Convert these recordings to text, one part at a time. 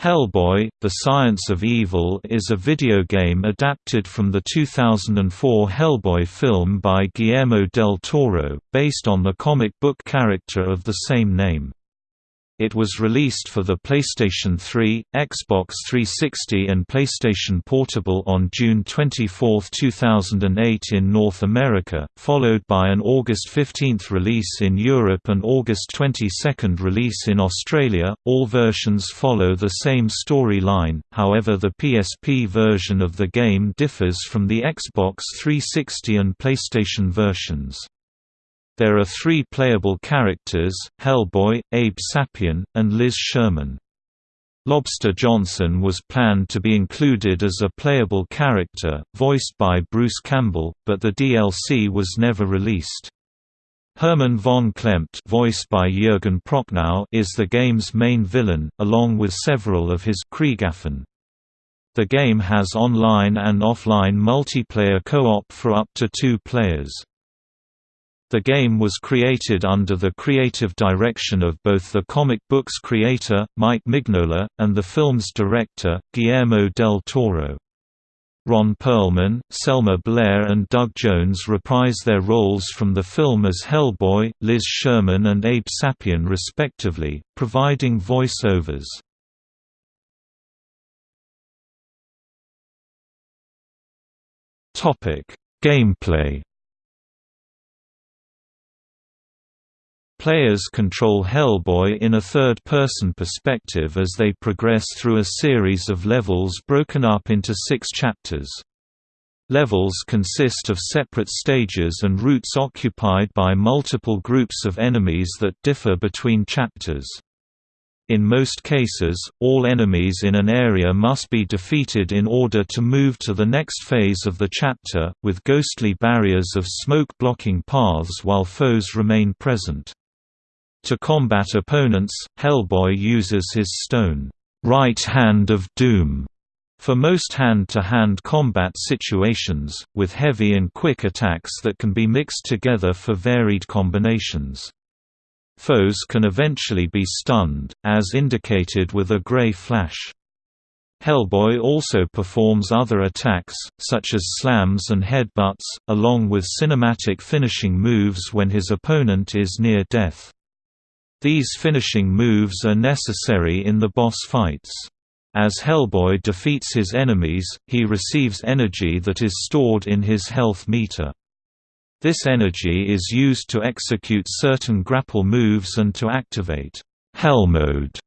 Hellboy: The Science of Evil is a video game adapted from the 2004 Hellboy film by Guillermo del Toro, based on the comic book character of the same name. It was released for the PlayStation 3, Xbox 360 and PlayStation Portable on June 24, 2008 in North America, followed by an August 15 release in Europe and August 22 release in Australia. All versions follow the same storyline, however the PSP version of the game differs from the Xbox 360 and PlayStation versions. There are three playable characters, Hellboy, Abe Sapien, and Liz Sherman. Lobster Johnson was planned to be included as a playable character, voiced by Bruce Campbell, but the DLC was never released. Hermann von Klempt voiced by Jürgen Prochnow is the game's main villain, along with several of his Kriegaffen. The game has online and offline multiplayer co-op for up to two players. The game was created under the creative direction of both the comic book's creator, Mike Mignola, and the film's director, Guillermo del Toro. Ron Perlman, Selma Blair and Doug Jones reprise their roles from the film as Hellboy, Liz Sherman and Abe Sapien respectively, providing voiceovers. Gameplay Players control Hellboy in a third-person perspective as they progress through a series of levels broken up into six chapters. Levels consist of separate stages and routes occupied by multiple groups of enemies that differ between chapters. In most cases, all enemies in an area must be defeated in order to move to the next phase of the chapter, with ghostly barriers of smoke blocking paths while foes remain present. To combat opponents, Hellboy uses his stone, right hand of doom, for most hand-to-hand -hand combat situations, with heavy and quick attacks that can be mixed together for varied combinations. Foes can eventually be stunned, as indicated with a gray flash. Hellboy also performs other attacks, such as slams and headbutts, along with cinematic finishing moves when his opponent is near death. These finishing moves are necessary in the boss fights. As Hellboy defeats his enemies, he receives energy that is stored in his health meter. This energy is used to execute certain grapple moves and to activate Hell Mode,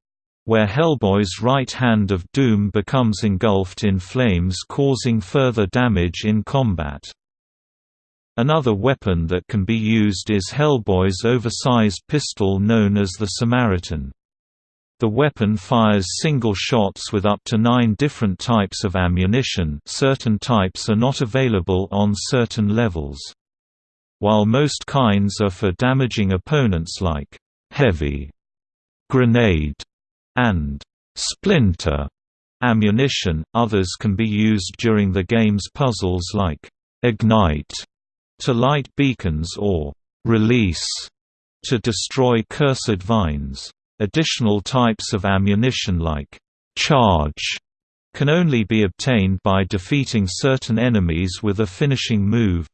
where Hellboy's right hand of doom becomes engulfed in flames causing further damage in combat. Another weapon that can be used is Hellboy's oversized pistol known as the Samaritan. The weapon fires single shots with up to nine different types of ammunition certain types are not available on certain levels. While most kinds are for damaging opponents like heavy, grenade, and splinter ammunition, others can be used during the game's puzzles like ignite to light beacons or release to destroy cursed vines. Additional types of ammunition like charge can only be obtained by defeating certain enemies with a finishing move.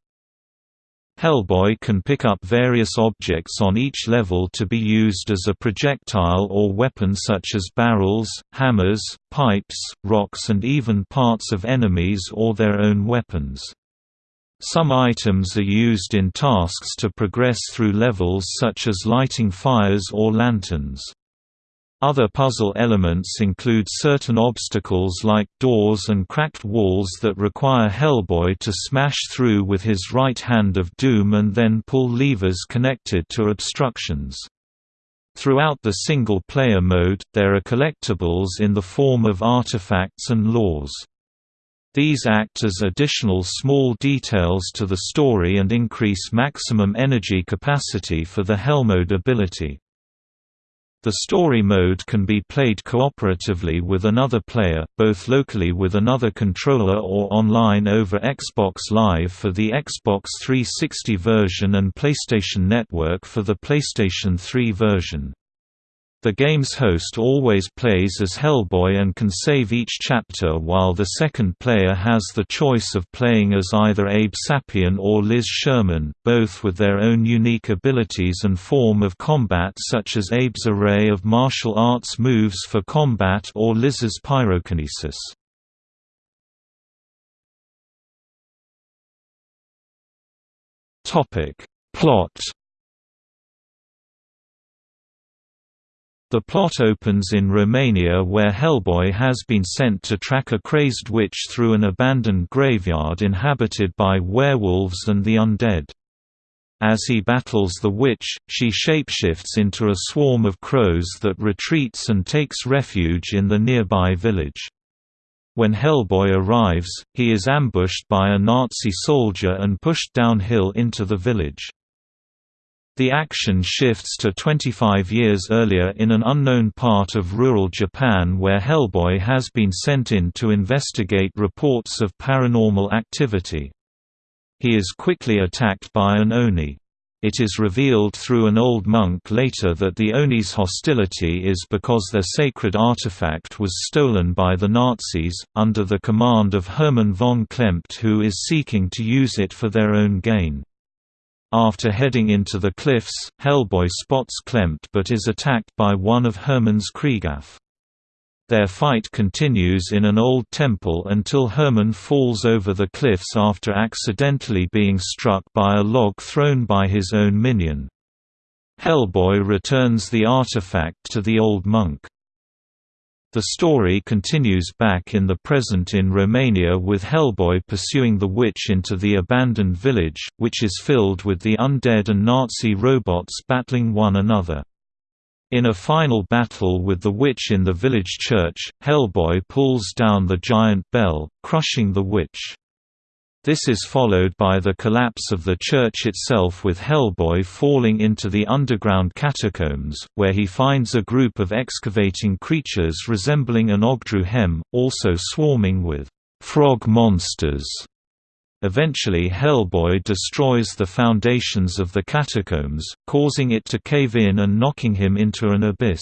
Hellboy can pick up various objects on each level to be used as a projectile or weapon such as barrels, hammers, pipes, rocks and even parts of enemies or their own weapons. Some items are used in tasks to progress through levels such as lighting fires or lanterns. Other puzzle elements include certain obstacles like doors and cracked walls that require Hellboy to smash through with his right hand of doom and then pull levers connected to obstructions. Throughout the single-player mode, there are collectibles in the form of artifacts and laws. These act as additional small details to the story and increase maximum energy capacity for the Hellmode ability. The story mode can be played cooperatively with another player, both locally with another controller or online over Xbox Live for the Xbox 360 version and PlayStation Network for the PlayStation 3 version. The game's host always plays as Hellboy and can save each chapter while the second player has the choice of playing as either Abe Sapien or Liz Sherman, both with their own unique abilities and form of combat such as Abe's array of martial arts moves for combat or Liz's pyrokinesis. Plot The plot opens in Romania where Hellboy has been sent to track a crazed witch through an abandoned graveyard inhabited by werewolves and the undead. As he battles the witch, she shapeshifts into a swarm of crows that retreats and takes refuge in the nearby village. When Hellboy arrives, he is ambushed by a Nazi soldier and pushed downhill into the village. The action shifts to 25 years earlier in an unknown part of rural Japan where Hellboy has been sent in to investigate reports of paranormal activity. He is quickly attacked by an Oni. It is revealed through an old monk later that the Oni's hostility is because their sacred artifact was stolen by the Nazis, under the command of Hermann von Klempt who is seeking to use it for their own gain. After heading into the cliffs, Hellboy spots Klempt but is attacked by one of Hermann's Kriegaffe. Their fight continues in an old temple until Hermann falls over the cliffs after accidentally being struck by a log thrown by his own minion. Hellboy returns the artifact to the old monk. The story continues back in the present in Romania with Hellboy pursuing the witch into the abandoned village, which is filled with the undead and Nazi robots battling one another. In a final battle with the witch in the village church, Hellboy pulls down the giant bell, crushing the witch. This is followed by the collapse of the church itself with Hellboy falling into the underground catacombs, where he finds a group of excavating creatures resembling an Ogdru hem, also swarming with frog monsters. Eventually Hellboy destroys the foundations of the catacombs, causing it to cave in and knocking him into an abyss.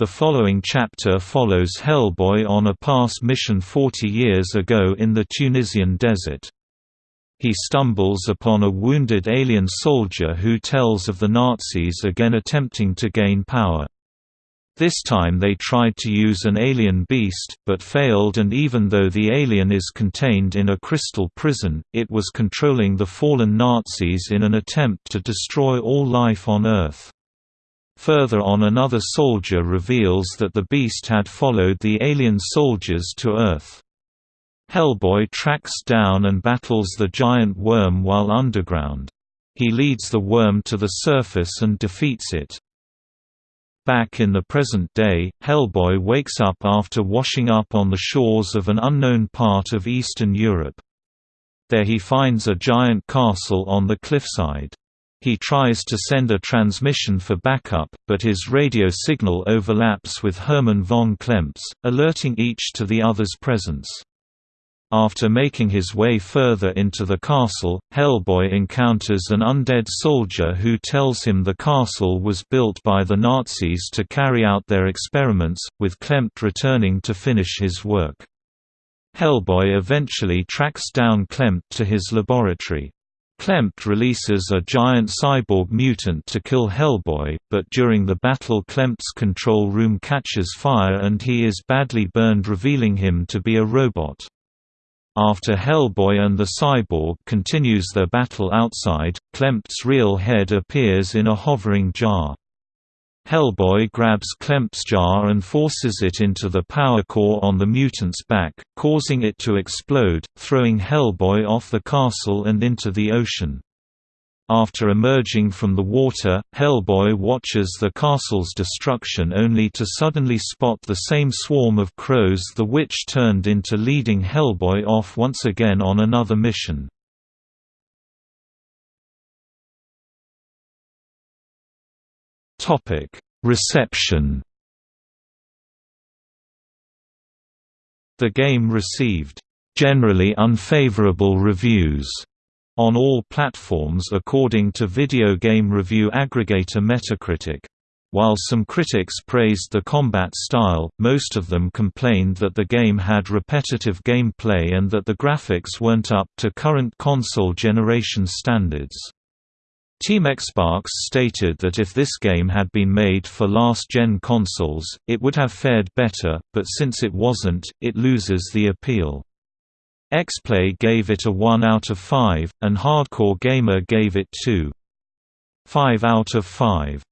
The following chapter follows Hellboy on a past mission 40 years ago in the Tunisian desert. He stumbles upon a wounded alien soldier who tells of the Nazis again attempting to gain power. This time they tried to use an alien beast, but failed and even though the alien is contained in a crystal prison, it was controlling the fallen Nazis in an attempt to destroy all life on Earth. Further on another soldier reveals that the beast had followed the alien soldiers to Earth. Hellboy tracks down and battles the giant worm while underground. He leads the worm to the surface and defeats it. Back in the present day, Hellboy wakes up after washing up on the shores of an unknown part of Eastern Europe. There he finds a giant castle on the cliffside. He tries to send a transmission for backup, but his radio signal overlaps with Hermann von Klempt's, alerting each to the other's presence. After making his way further into the castle, Hellboy encounters an undead soldier who tells him the castle was built by the Nazis to carry out their experiments, with Klempt returning to finish his work. Hellboy eventually tracks down Klempt to his laboratory. Klempt releases a giant cyborg mutant to kill Hellboy, but during the battle Klempt's control room catches fire and he is badly burned revealing him to be a robot. After Hellboy and the cyborg continues their battle outside, Klempt's real head appears in a hovering jar. Hellboy grabs Klempt's jar and forces it into the power core on the mutant's back, causing it to explode, throwing Hellboy off the castle and into the ocean. After emerging from the water, Hellboy watches the castle's destruction only to suddenly spot the same swarm of crows the witch turned into leading Hellboy off once again on another mission. Topic: Reception. The game received generally unfavorable reviews on all platforms according to video game review aggregator Metacritic. While some critics praised the combat style, most of them complained that the game had repetitive gameplay and that the graphics weren't up to current console generation standards. Team Xbox stated that if this game had been made for last-gen consoles, it would have fared better, but since it wasn't, it loses the appeal. Xplay gave it a 1 out of 5, and Hardcore Gamer gave it 2. 5 out of 5.